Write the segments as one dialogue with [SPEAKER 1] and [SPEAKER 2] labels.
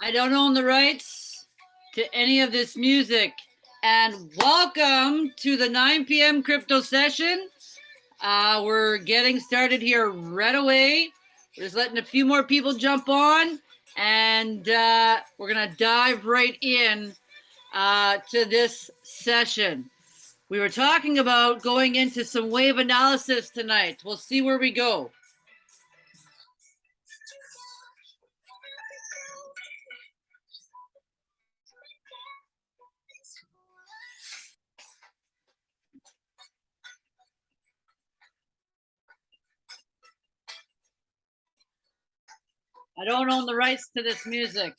[SPEAKER 1] I don't own the rights to any of this music. And welcome to the 9 p.m. crypto session. Uh, we're getting started here right away. We're just letting a few more people jump on, and uh, we're gonna dive right in uh, to this session. We were talking about going into some wave analysis tonight. We'll see where we go. I don't own the rights to this music.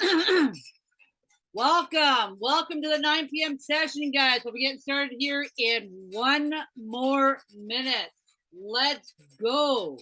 [SPEAKER 1] welcome, welcome to the 9 p.m. session, guys. We'll be getting started here in one more minute. Let's go.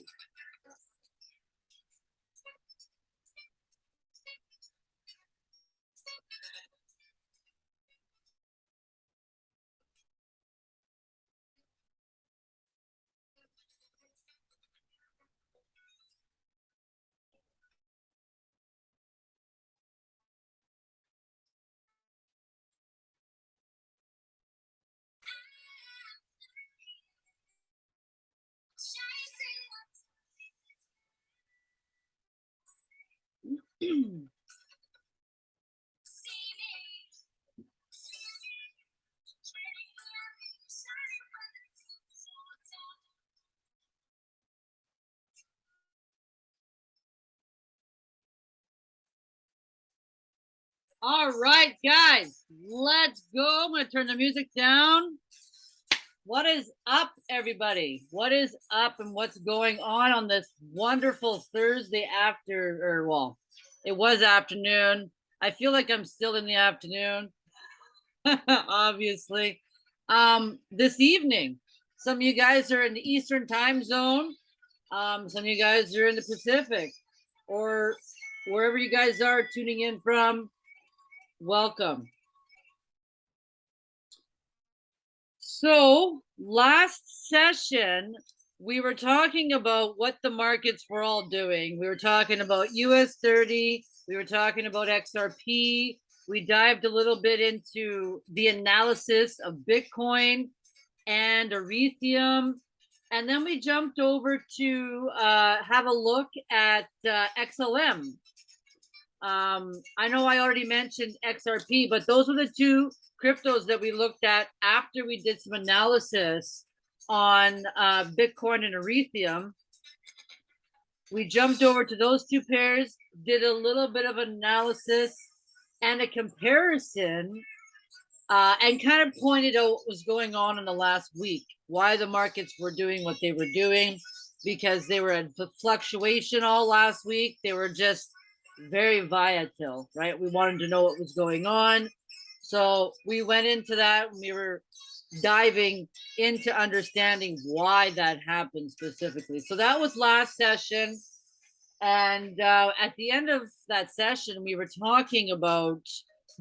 [SPEAKER 1] All right, guys, let's go. I'm going to turn the music down. What is up, everybody? What is up and what's going on on this wonderful Thursday after, or well, it was afternoon. I feel like I'm still in the afternoon, obviously. Um, this evening, some of you guys are in the Eastern time zone. Um, some of you guys are in the Pacific or wherever you guys are tuning in from. Welcome. So last session, we were talking about what the markets were all doing. We were talking about US 30, we were talking about XRP. We dived a little bit into the analysis of Bitcoin and Ethereum. And then we jumped over to uh, have a look at uh, XLM. Um, I know I already mentioned XRP, but those are the two cryptos that we looked at after we did some analysis on uh, Bitcoin and Ethereum. We jumped over to those two pairs, did a little bit of analysis and a comparison, uh, and kind of pointed out what was going on in the last week, why the markets were doing what they were doing, because they were in fluctuation all last week. They were just very volatile, right? We wanted to know what was going on. So we went into that. and We were diving into understanding why that happened specifically. So that was last session. And uh, at the end of that session, we were talking about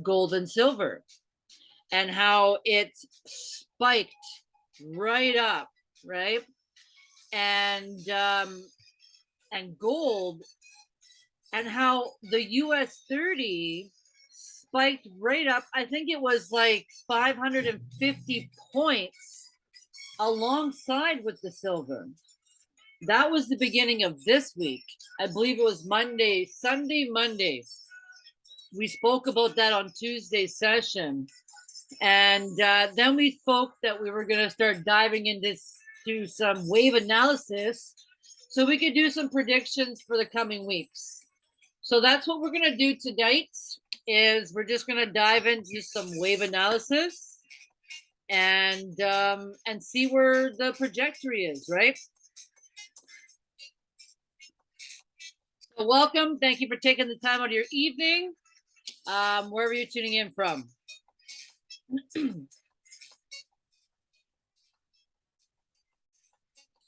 [SPEAKER 1] gold and silver and how it spiked right up, right? And um, and gold and how the US 30 spiked right up. I think it was like 550 points alongside with the silver. That was the beginning of this week. I believe it was Monday, Sunday, Monday. We spoke about that on Tuesday's session. And uh, then we spoke that we were going to start diving into to some wave analysis so we could do some predictions for the coming weeks. So that's what we're going to do tonight is we're just going to dive into some wave analysis and um, and see where the trajectory is, right? So welcome. Thank you for taking the time out of your evening, um, wherever you're tuning in from.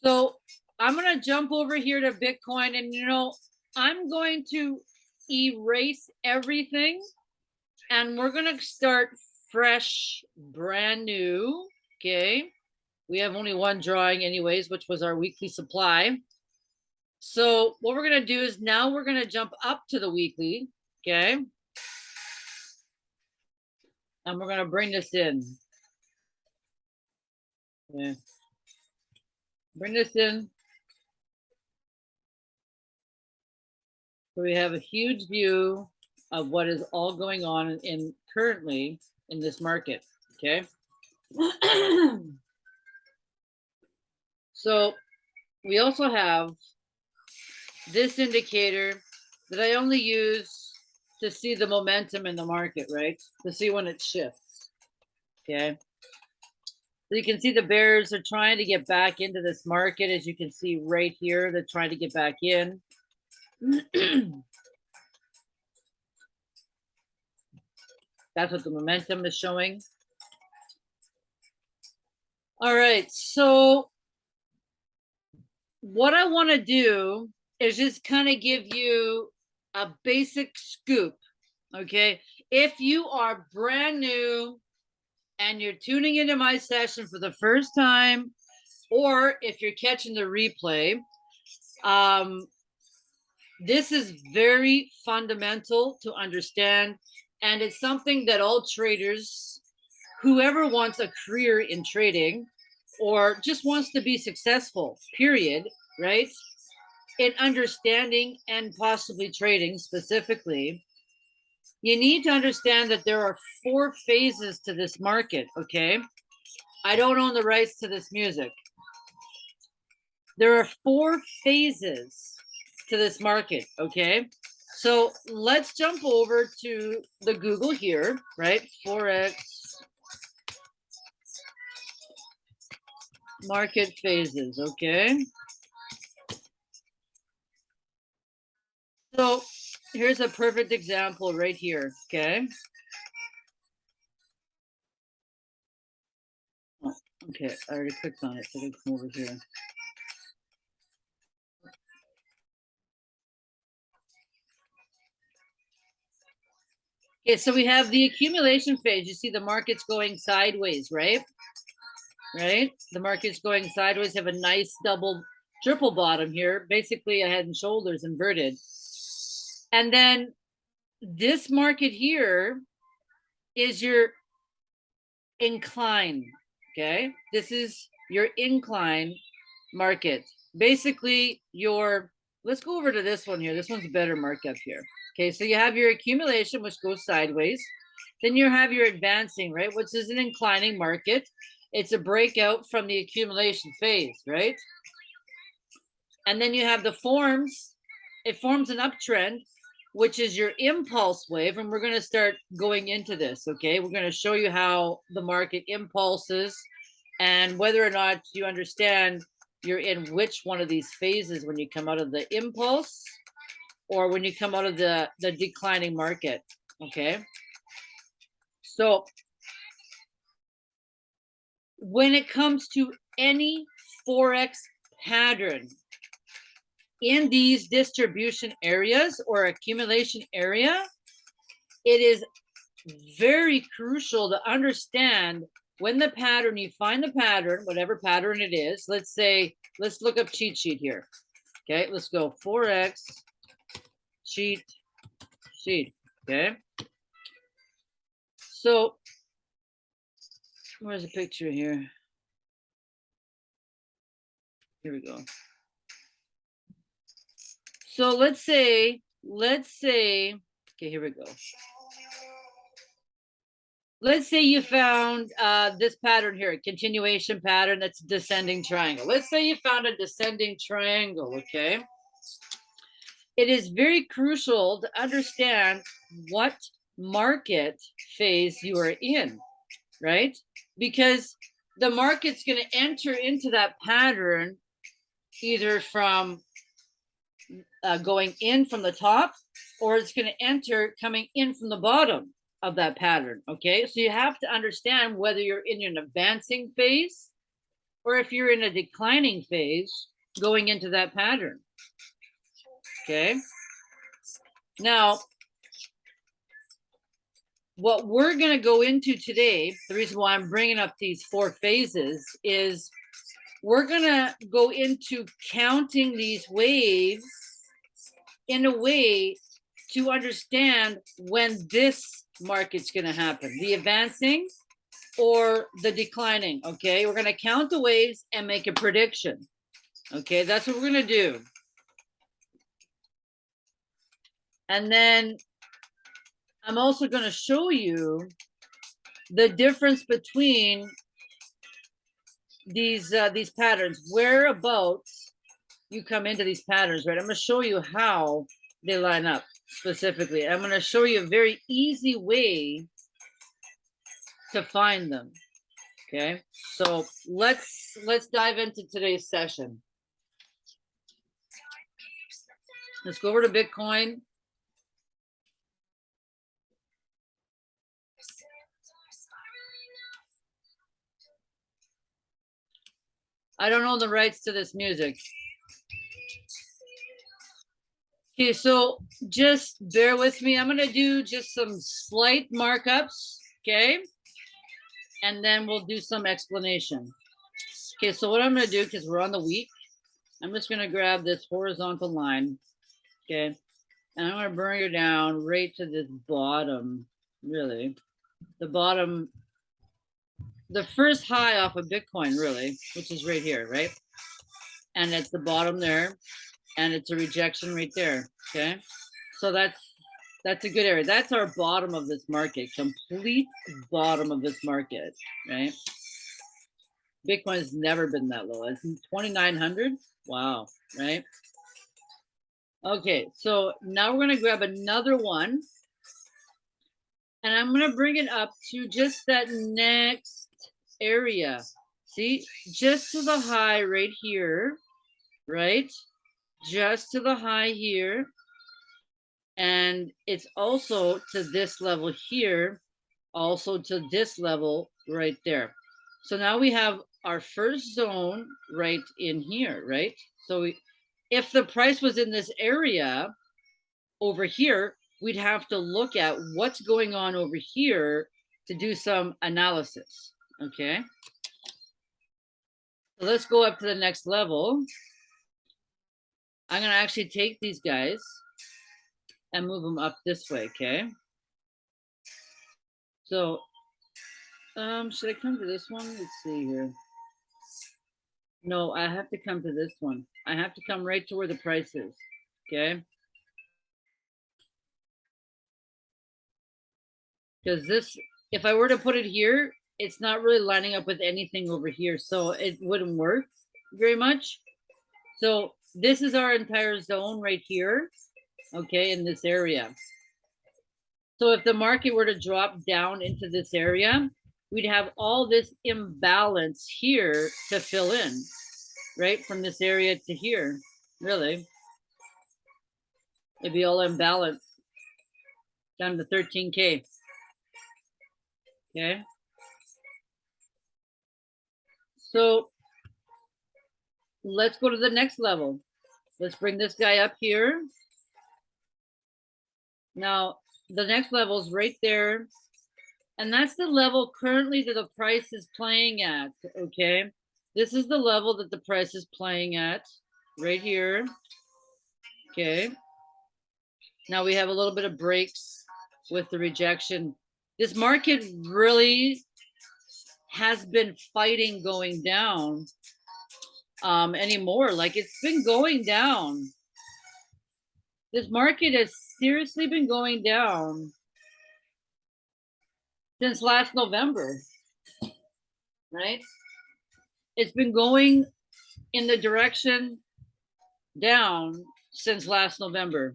[SPEAKER 1] so I'm going to jump over here to Bitcoin and, you know, I'm going to erase everything and we're going to start fresh, brand new. Okay. We have only one drawing anyways, which was our weekly supply. So what we're going to do is now we're going to jump up to the weekly. Okay. And we're going to bring this in. Yeah. Bring this in. We have a huge view of what is all going on in currently in this market, okay? so we also have this indicator that I only use to see the momentum in the market, right? To see when it shifts, okay? So you can see the bears are trying to get back into this market. As you can see right here, they're trying to get back in. That's what the momentum is showing. All right, so what I want to do is just kind of give you a basic scoop, okay? If you are brand new and you're tuning into my session for the first time, or if you're catching the replay, um, this is very fundamental to understand. And it's something that all traders, whoever wants a career in trading or just wants to be successful, period, right? In understanding and possibly trading specifically, you need to understand that there are four phases to this market, okay? I don't own the rights to this music. There are four phases to this market, okay? So let's jump over to the Google here, right? Forex market phases, okay? So here's a perfect example right here, okay? Okay, I already clicked on it, so come over here. Okay, so we have the accumulation phase. You see the market's going sideways, right? Right? The market's going sideways, have a nice double, triple bottom here, basically a head and shoulders inverted. And then this market here is your incline, okay? This is your incline market. Basically your, let's go over to this one here. This one's a better markup here. Okay, so you have your accumulation, which goes sideways. Then you have your advancing, right, which is an inclining market. It's a breakout from the accumulation phase, right? And then you have the forms. It forms an uptrend, which is your impulse wave. And we're going to start going into this, okay? We're going to show you how the market impulses and whether or not you understand you're in which one of these phases when you come out of the impulse or when you come out of the, the declining market, okay? So when it comes to any Forex pattern in these distribution areas or accumulation area, it is very crucial to understand when the pattern, you find the pattern, whatever pattern it is, let's say, let's look up cheat sheet here. Okay, let's go Forex cheat sheet. Okay. So where's the picture here? Here we go. So let's say, let's say, okay, here we go. Let's say you found uh, this pattern here, a continuation pattern that's descending triangle. Let's say you found a descending triangle, okay? It is very crucial to understand what market phase you are in, right? Because the market's going to enter into that pattern either from uh, going in from the top or it's going to enter coming in from the bottom of that pattern. Okay, so you have to understand whether you're in an advancing phase or if you're in a declining phase going into that pattern. Okay, now what we're going to go into today, the reason why I'm bringing up these four phases is we're going to go into counting these waves in a way to understand when this market's going to happen, the advancing or the declining. Okay, we're going to count the waves and make a prediction. Okay, that's what we're going to do. And then I'm also going to show you the difference between these uh, these patterns, whereabouts you come into these patterns, right? I'm going to show you how they line up specifically. I'm going to show you a very easy way to find them. Okay, so let's let's dive into today's session. Let's go over to Bitcoin. I don't own the rights to this music. Okay, so just bear with me. I'm gonna do just some slight markups, okay? And then we'll do some explanation. Okay, so what I'm gonna do, because we're on the week, I'm just gonna grab this horizontal line, okay? And I'm gonna bring it down right to this bottom, really. The bottom, the first high off of Bitcoin, really, which is right here, right? And it's the bottom there and it's a rejection right there. Okay. So that's that's a good area. That's our bottom of this market, complete bottom of this market, right? Bitcoin has never been that low. It's 2,900. Wow, right? Okay, so now we're going to grab another one. And I'm going to bring it up to just that next area. See, just to the high right here, right? just to the high here. And it's also to this level here, also to this level right there. So now we have our first zone right in here, right? So we, if the price was in this area over here, we'd have to look at what's going on over here to do some analysis, okay? So let's go up to the next level. I'm gonna actually take these guys and move them up this way, okay? So, um, should I come to this one? Let's see here. No, I have to come to this one. I have to come right to where the price is, okay? Because this, if I were to put it here, it's not really lining up with anything over here, so it wouldn't work very much. So this is our entire zone right here, okay, in this area. So if the market were to drop down into this area, we'd have all this imbalance here to fill in, right? From this area to here, really. It'd be all imbalance down to 13K. Okay. So let's go to the next level. Let's bring this guy up here. Now, the next level is right there. And that's the level currently that the price is playing at, okay? This is the level that the price is playing at right here, okay? Now we have a little bit of breaks with the rejection. This market really has been fighting going down um, anymore. Like it's been going down this market has seriously been going down since last November, right? It's been going in the direction down since last November,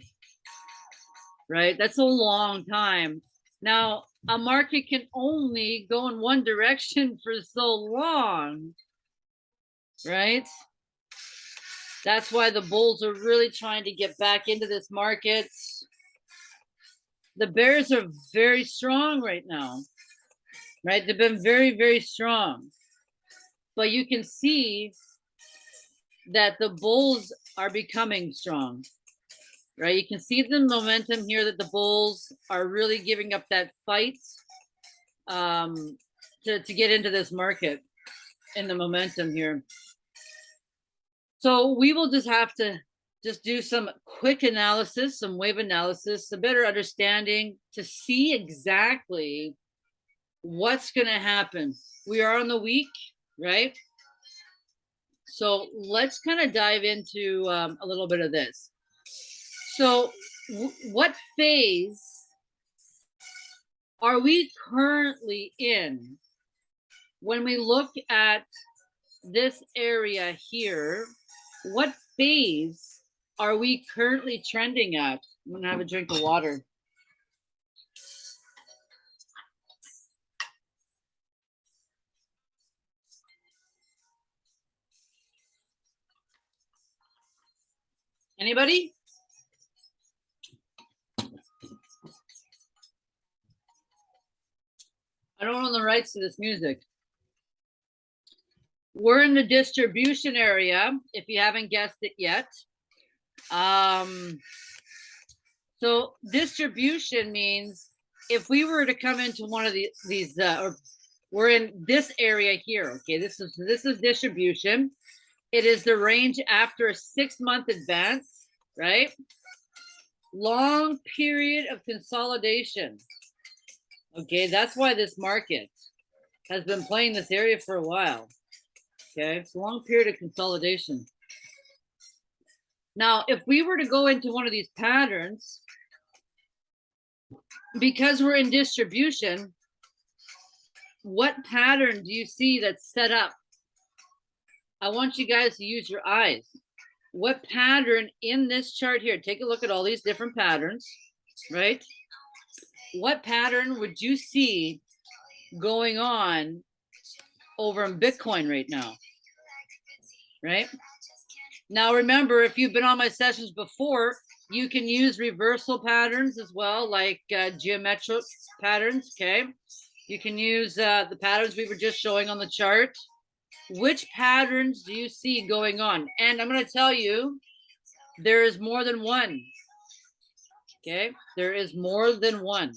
[SPEAKER 1] right? That's a long time. Now, a market can only go in one direction for so long, right? That's why the bulls are really trying to get back into this market. The bears are very strong right now, right? They've been very, very strong. But you can see that the bulls are becoming strong, right? You can see the momentum here that the bulls are really giving up that fight um, to, to get into this market in the momentum here. So we will just have to just do some quick analysis, some wave analysis, a better understanding to see exactly what's going to happen. We are on the week, right? So let's kind of dive into um, a little bit of this. So what phase are we currently in when we look at this area here? What phase are we currently trending at? I'm gonna have a drink of water. Anybody? Don't own the rights to this music. We're in the distribution area, if you haven't guessed it yet. Um, so distribution means if we were to come into one of the, these, uh, or we're in this area here, okay, this is, this is distribution. It is the range after a six month advance, right? Long period of consolidation. Okay, that's why this market has been playing this area for a while. Okay, it's a long period of consolidation. Now, if we were to go into one of these patterns, because we're in distribution, what pattern do you see that's set up I want you guys to use your eyes. What pattern in this chart here, take a look at all these different patterns, right? What pattern would you see going on over in Bitcoin right now? Right? Now, remember, if you've been on my sessions before, you can use reversal patterns as well, like uh, geometric patterns, okay? You can use uh, the patterns we were just showing on the chart which patterns do you see going on? And I'm going to tell you, there is more than one. Okay, there is more than one.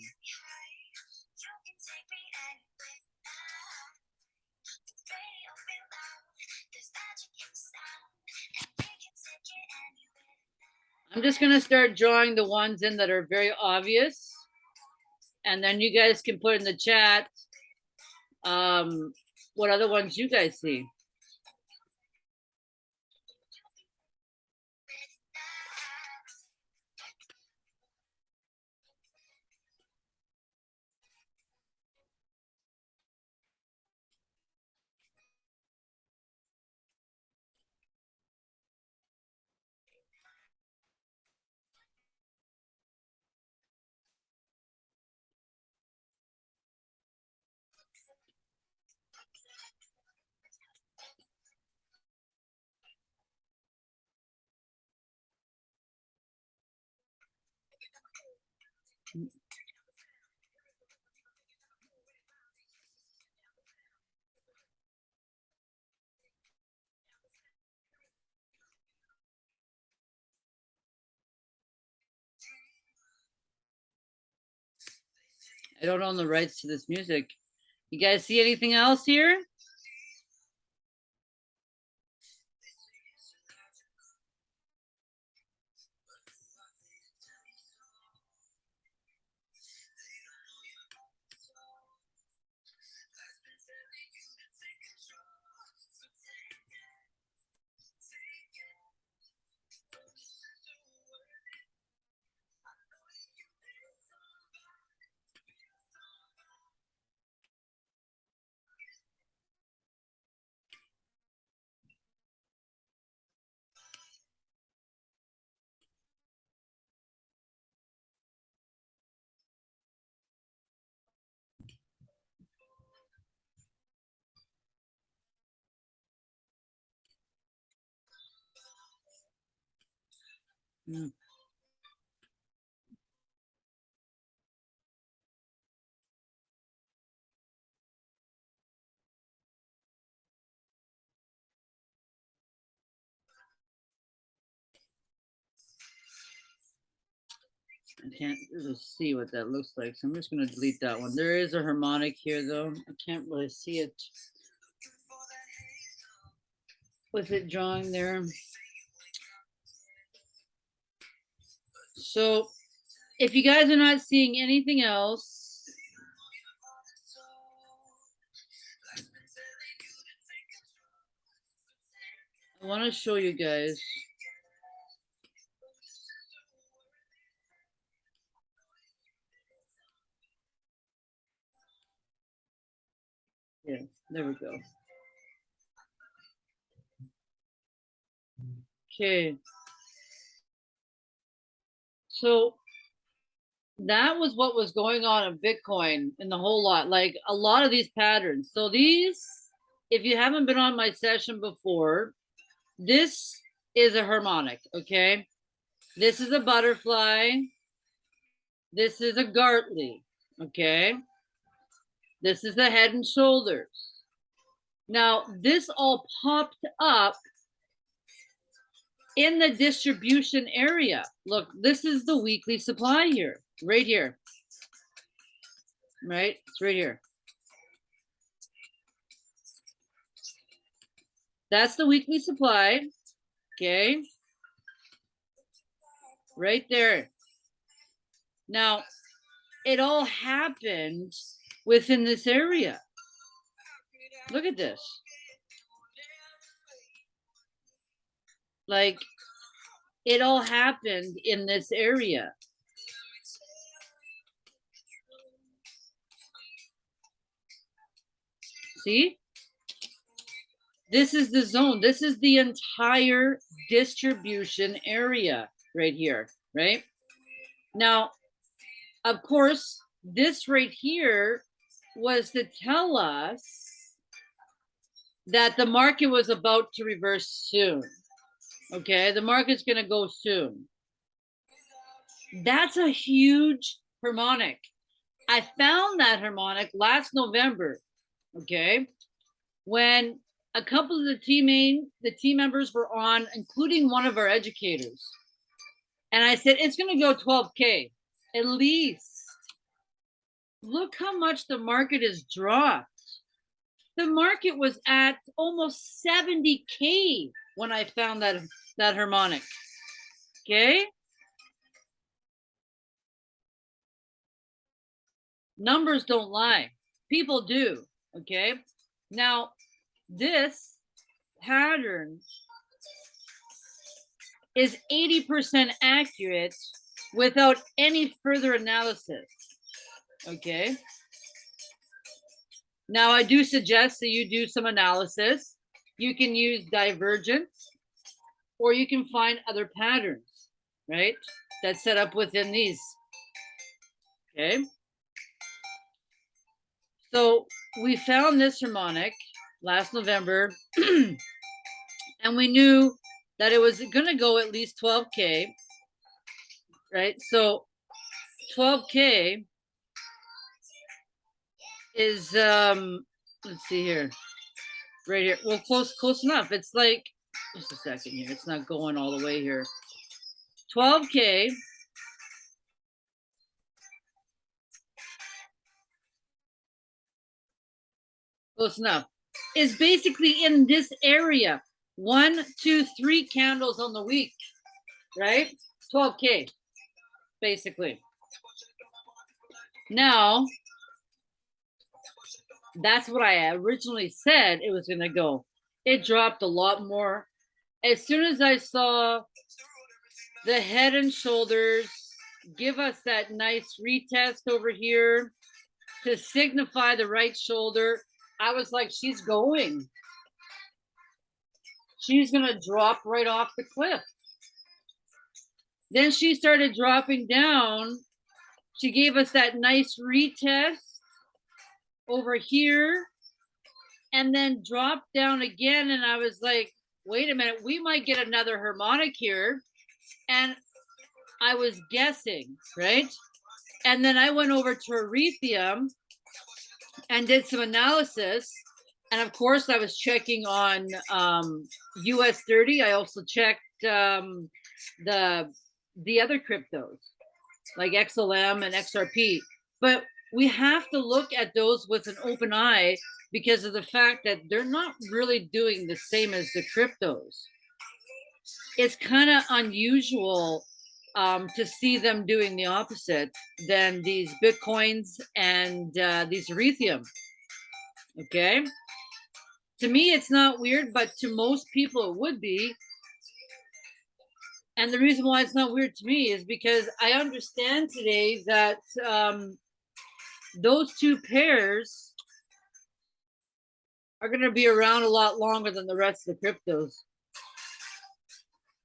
[SPEAKER 1] I'm just going to start drawing the ones in that are very obvious. And then you guys can put in the chat um, what other ones you guys see? I don't own the rights to this music. You guys see anything else here? Mm. I can't really see what that looks like, so I'm just gonna delete that one. There is a harmonic here, though. I can't really see it. Was it drawing there. So if you guys are not seeing anything else, I want to show you guys. Yeah, there we go. Okay. So that was what was going on in Bitcoin and the whole lot, like a lot of these patterns. So these, if you haven't been on my session before, this is a harmonic, okay? This is a butterfly. This is a Gartley, okay? This is the head and shoulders. Now, this all popped up in the distribution area. Look, this is the weekly supply here, right here. Right? It's right here. That's the weekly supply. Okay. Right there. Now, it all happened within this area. Look at this. Like it all happened in this area. See? This is the zone. This is the entire distribution area right here, right? Now, of course, this right here was to tell us that the market was about to reverse soon. Okay, the market's going to go soon. That's a huge harmonic. I found that harmonic last November. Okay, when a couple of the team the team members were on, including one of our educators, and I said it's going to go 12k at least. Look how much the market has dropped. The market was at almost 70k when I found that that harmonic. Okay? Numbers don't lie. People do. Okay? Now, this pattern is 80% accurate without any further analysis. Okay? Now, I do suggest that you do some analysis. You can use divergence or you can find other patterns, right? That's set up within these. Okay. So we found this harmonic last November and we knew that it was going to go at least 12K, right? So 12K is, um, let's see here, right here. Well, close, close enough. It's like, just a second here. It's not going all the way here. 12K. Close enough. Is basically in this area. One, two, three candles on the week, right? 12K, basically. Now, that's what I originally said it was going to go. It dropped a lot more. As soon as I saw the head and shoulders give us that nice retest over here to signify the right shoulder, I was like, she's going. She's going to drop right off the cliff. Then she started dropping down. She gave us that nice retest over here and then dropped down again. And I was like, wait a minute, we might get another harmonic here. And I was guessing, right? And then I went over to Ethereum and did some analysis. And of course, I was checking on um, US 30. I also checked um, the the other cryptos like XLM and XRP. But we have to look at those with an open eye because of the fact that they're not really doing the same as the cryptos. It's kind of unusual um, to see them doing the opposite than these Bitcoins and uh, these Ethereum. Okay. To me, it's not weird, but to most people, it would be. And the reason why it's not weird to me is because I understand today that um, those two pairs are going to be around a lot longer than the rest of the cryptos.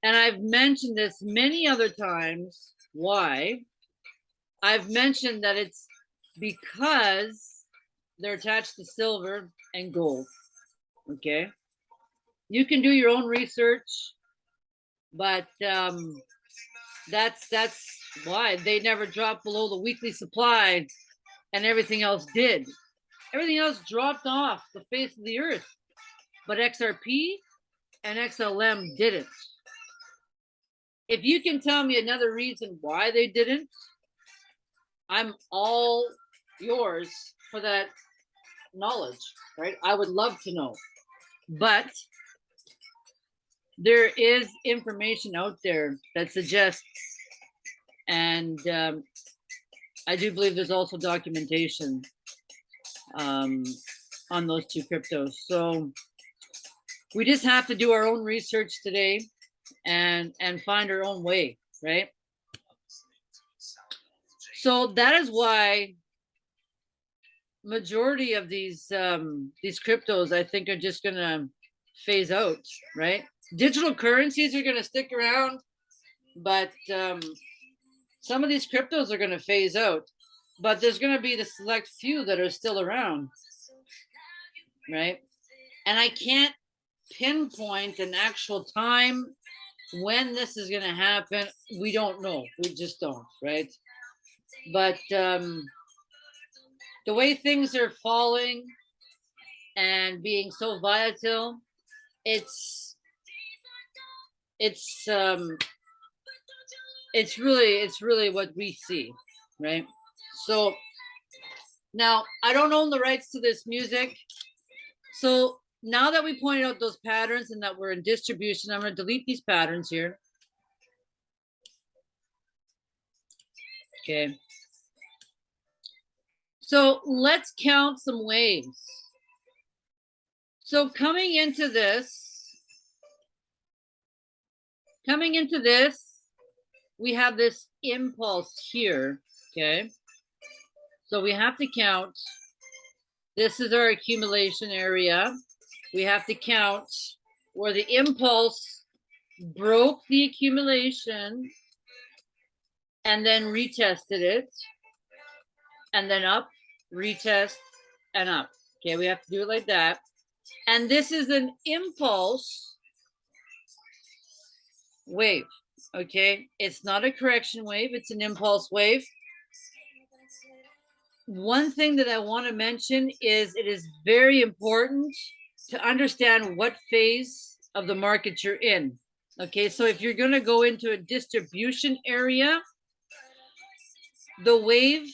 [SPEAKER 1] And I've mentioned this many other times. Why? I've mentioned that it's because they're attached to silver and gold. Okay. You can do your own research, but um, that's that's why they never drop below the weekly supply and everything else did. Everything else dropped off the face of the earth, but XRP and XLM didn't. If you can tell me another reason why they didn't, I'm all yours for that knowledge, right? I would love to know. But there is information out there that suggests, and um, I do believe there's also documentation um, on those two cryptos. So we just have to do our own research today and and find our own way, right? So that is why majority of these um, these cryptos, I think, are just gonna phase out, right? Digital currencies are gonna stick around, but um, some of these cryptos are gonna phase out. But there's gonna be the select few that are still around, right? And I can't pinpoint an actual time when this is going to happen we don't know we just don't right but um the way things are falling and being so volatile it's it's um it's really it's really what we see right so now i don't own the rights to this music so now that we pointed out those patterns and that we're in distribution, I'm going to delete these patterns here. Okay. So let's count some waves. So coming into this, coming into this, we have this impulse here, okay? So we have to count. This is our accumulation area we have to count where the impulse broke the accumulation and then retested it and then up, retest and up. Okay, we have to do it like that. And this is an impulse wave. Okay, it's not a correction wave, it's an impulse wave. One thing that I want to mention is it is very important to understand what phase of the market you're in. Okay, so if you're going to go into a distribution area, the wave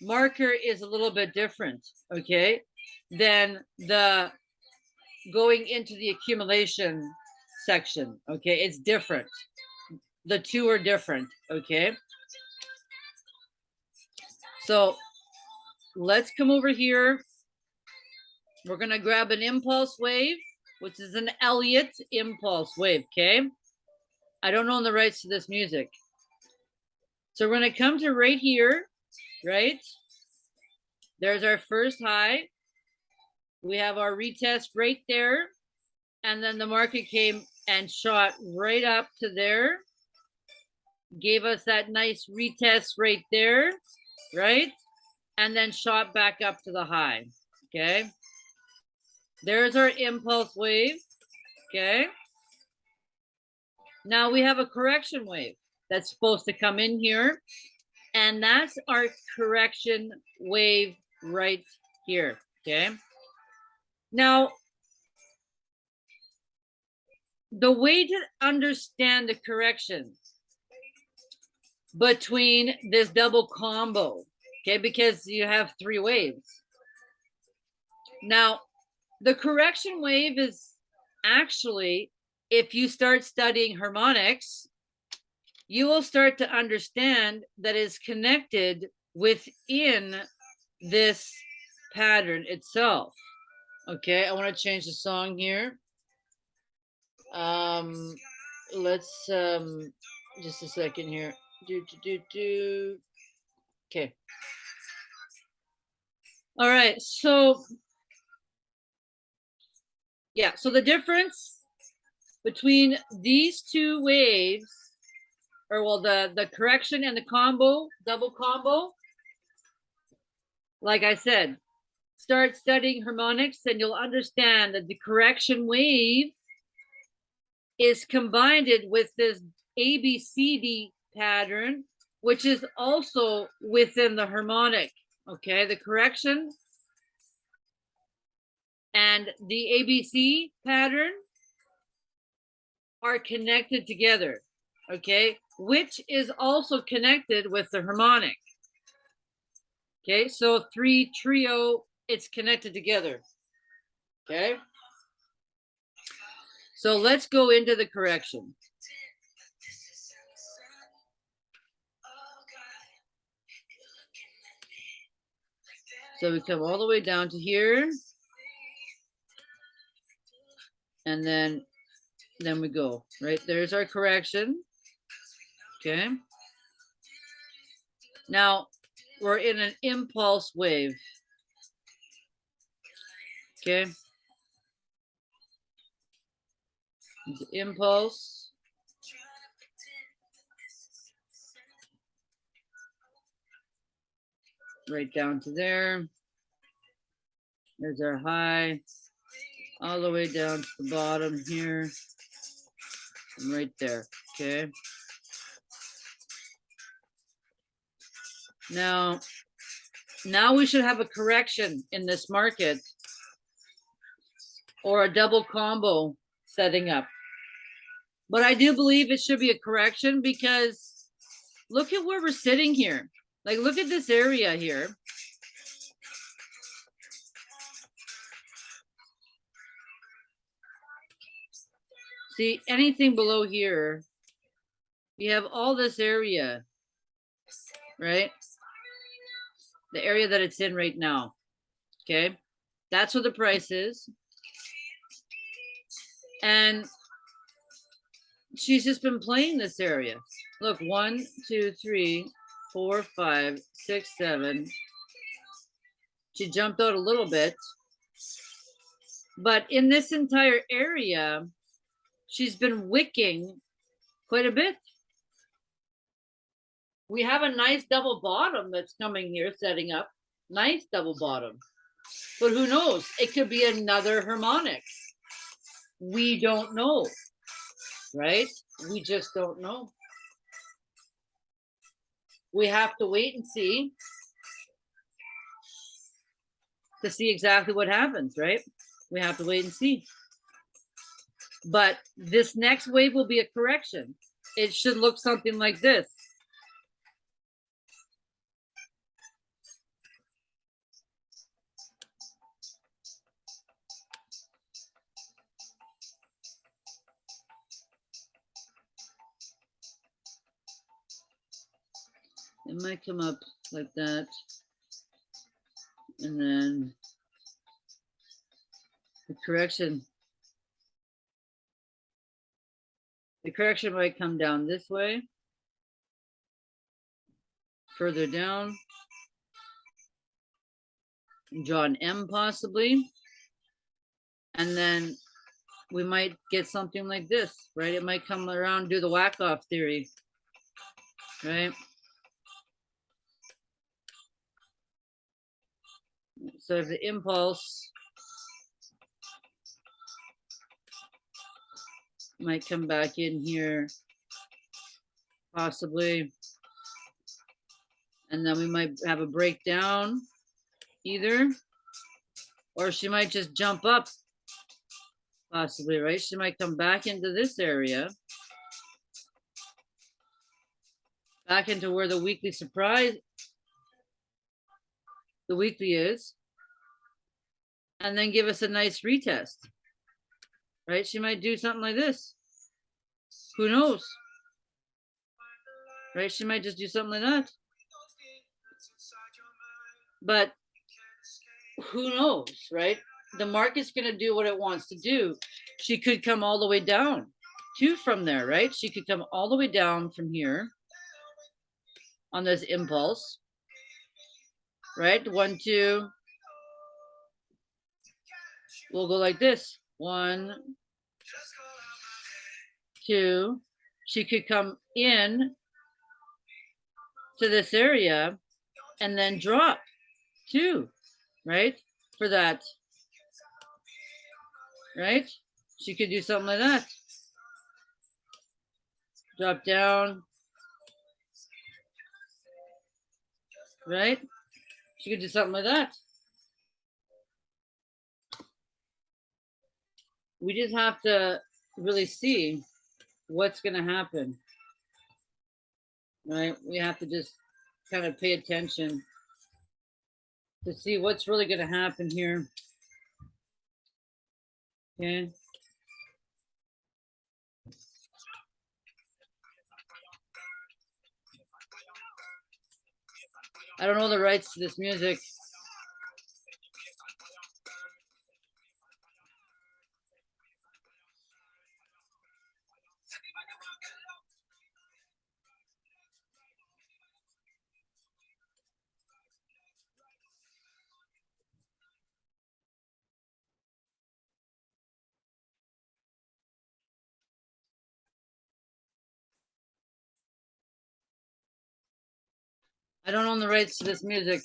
[SPEAKER 1] marker is a little bit different, okay, than the going into the accumulation section, okay? It's different. The two are different, okay? So let's come over here we're gonna grab an impulse wave, which is an Elliott impulse wave, okay? I don't own the rights to this music. So we're gonna come to right here, right? There's our first high. We have our retest right there. And then the market came and shot right up to there. Gave us that nice retest right there, right? And then shot back up to the high, okay? There's our impulse wave. Okay. Now we have a correction wave. that's supposed to come in here. And that's our correction wave right here, okay? Now, the way to understand the correction between this double combo, okay, because you have three waves. Now, the correction wave is actually, if you start studying harmonics, you will start to understand that is connected within this pattern itself. Okay, I want to change the song here. Um, let's um, just a second here. Do do do do. Okay. All right, so yeah, so the difference between these two waves, or well, the the correction and the combo, double combo, like I said, start studying harmonics and you'll understand that the correction wave is combined with this ABCD pattern, which is also within the harmonic. Okay, the correction and the ABC pattern are connected together. Okay, which is also connected with the harmonic. Okay, so three trio, it's connected together. Okay. So let's go into the correction. So we come all the way down to here. And then, then we go, right? There's our correction. Okay. Now we're in an impulse wave. Okay. The impulse. Right down to there. There's our high. All the way down to the bottom here. And right there. Okay. Now, now we should have a correction in this market or a double combo setting up. But I do believe it should be a correction because look at where we're sitting here. Like, look at this area here. See, anything below here, you have all this area, right? The area that it's in right now. Okay. That's what the price is. And she's just been playing this area. Look, one, two, three, four, five, six, seven. She jumped out a little bit. But in this entire area, she's been wicking quite a bit. We have a nice double bottom that's coming here, setting up. Nice double bottom. But who knows? It could be another harmonic. We don't know right? We just don't know. We have to wait and see to see exactly what happens, right? We have to wait and see. But this next wave will be a correction. It should look something like this. It might come up like that. And then the correction. The correction might come down this way. Further down. Draw an M possibly. And then we might get something like this, right? It might come around, do the Wyckoff theory, right? So the impulse might come back in here possibly. And then we might have a breakdown either. Or she might just jump up. Possibly, right? She might come back into this area. Back into where the weekly surprise. The weekly is. And then give us a nice retest. Right? She might do something like this. Who knows? Right? She might just do something like that. But who knows, right? The market's going to do what it wants to do. She could come all the way down too from there, right? She could come all the way down from here on this impulse, right? One, two. We'll go like this. One, two. She could come in to this area and then drop two, right? For that, right? She could do something like that. Drop down, right? She could do something like that. We just have to really see what's going to happen. Right? We have to just kind of pay attention to see what's really going to happen here. Okay. I don't know the rights to this music. I don't own the rights to this music.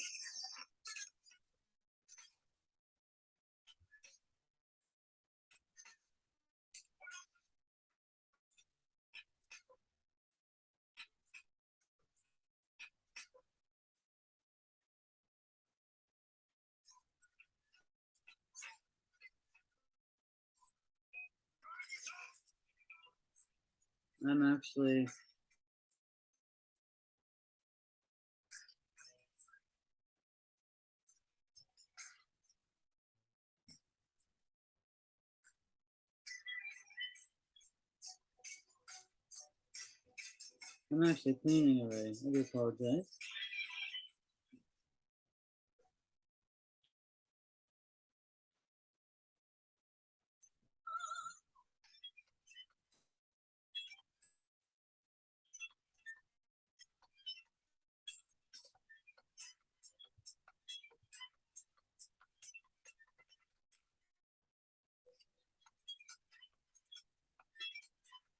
[SPEAKER 1] I'm actually. I'm actually cleaning already. I do apologize.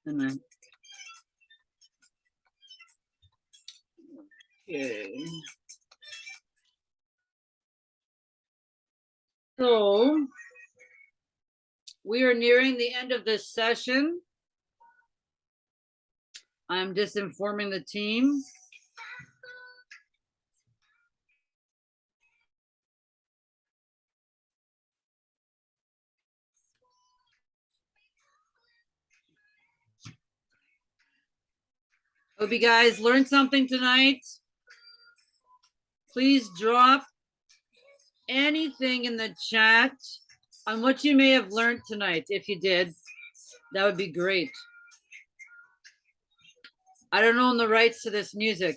[SPEAKER 1] And then. Okay. So we are nearing the end of this session. I'm just informing the team. Hope you guys learned something tonight. Please drop anything in the chat on what you may have learned tonight. If you did, that would be great. I don't own the rights to this music.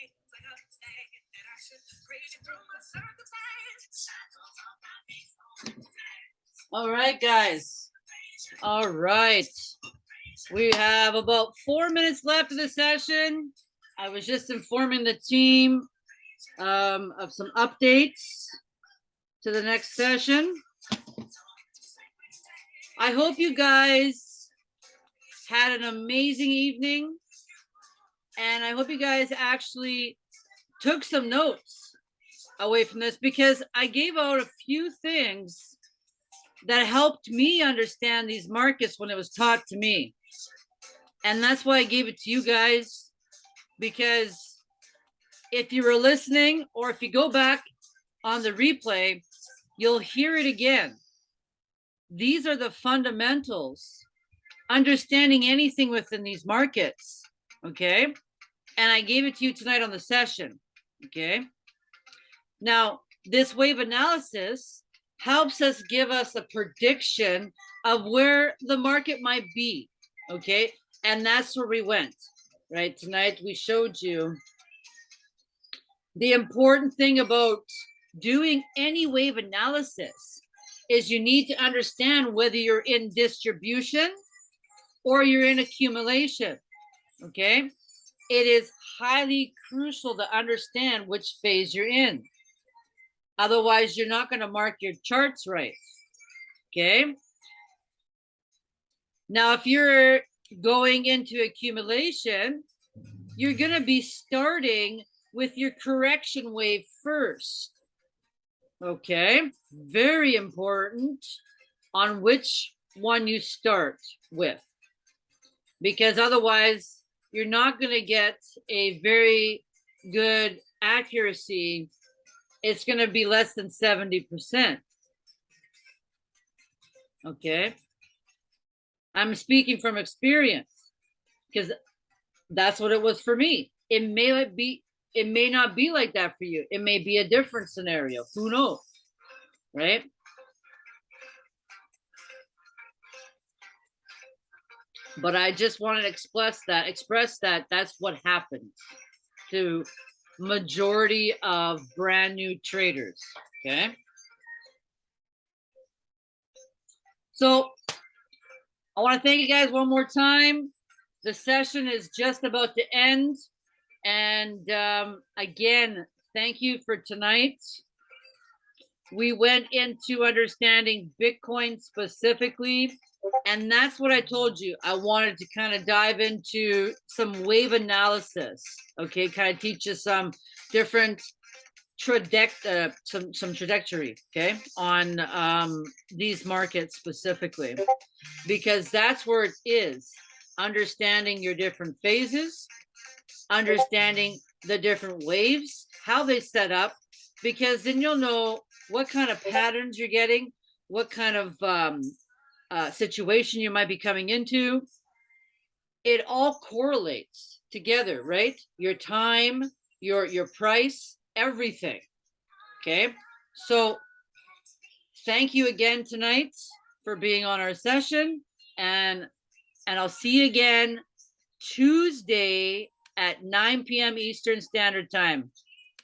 [SPEAKER 1] Maybe I'll just sing that. All right, guys. All right. We have about four minutes left of the session. I was just informing the team um, of some updates to the next session. I hope you guys had an amazing evening. And I hope you guys actually took some notes away from this because I gave out a few things that helped me understand these markets when it was taught to me. And that's why I gave it to you guys because if you were listening or if you go back on the replay, you'll hear it again. These are the fundamentals, understanding anything within these markets, okay? And I gave it to you tonight on the session, okay? Now, this wave analysis helps us give us a prediction of where the market might be, okay? And that's where we went, right? Tonight we showed you the important thing about doing any wave analysis is you need to understand whether you're in distribution or you're in accumulation, okay? It is highly crucial to understand which phase you're in. Otherwise, you're not going to mark your charts right. Okay. Now, if you're going into accumulation, you're going to be starting with your correction wave first. Okay. Very important on which one you start with. Because otherwise, you're not going to get a very good accuracy it's going to be less than 70%. Okay. I'm speaking from experience because that's what it was for me. It may be, it may not be like that for you. It may be a different scenario. Who knows? Right? But I just wanted to express that, express that that's what happened to majority of brand new traders, okay? So I want to thank you guys one more time. The session is just about to end. And um, again, thank you for tonight. We went into understanding Bitcoin specifically and that's what I told you. I wanted to kind of dive into some wave analysis. Okay, kind of teach you some different trajectory, uh, some some trajectory. Okay, on um, these markets specifically, because that's where it is. Understanding your different phases, understanding the different waves, how they set up, because then you'll know what kind of patterns you're getting, what kind of um, uh, situation you might be coming into, it all correlates together, right? Your time, your your price, everything. Okay, so thank you again tonight for being on our session, and and I'll see you again Tuesday at 9 p.m. Eastern Standard Time.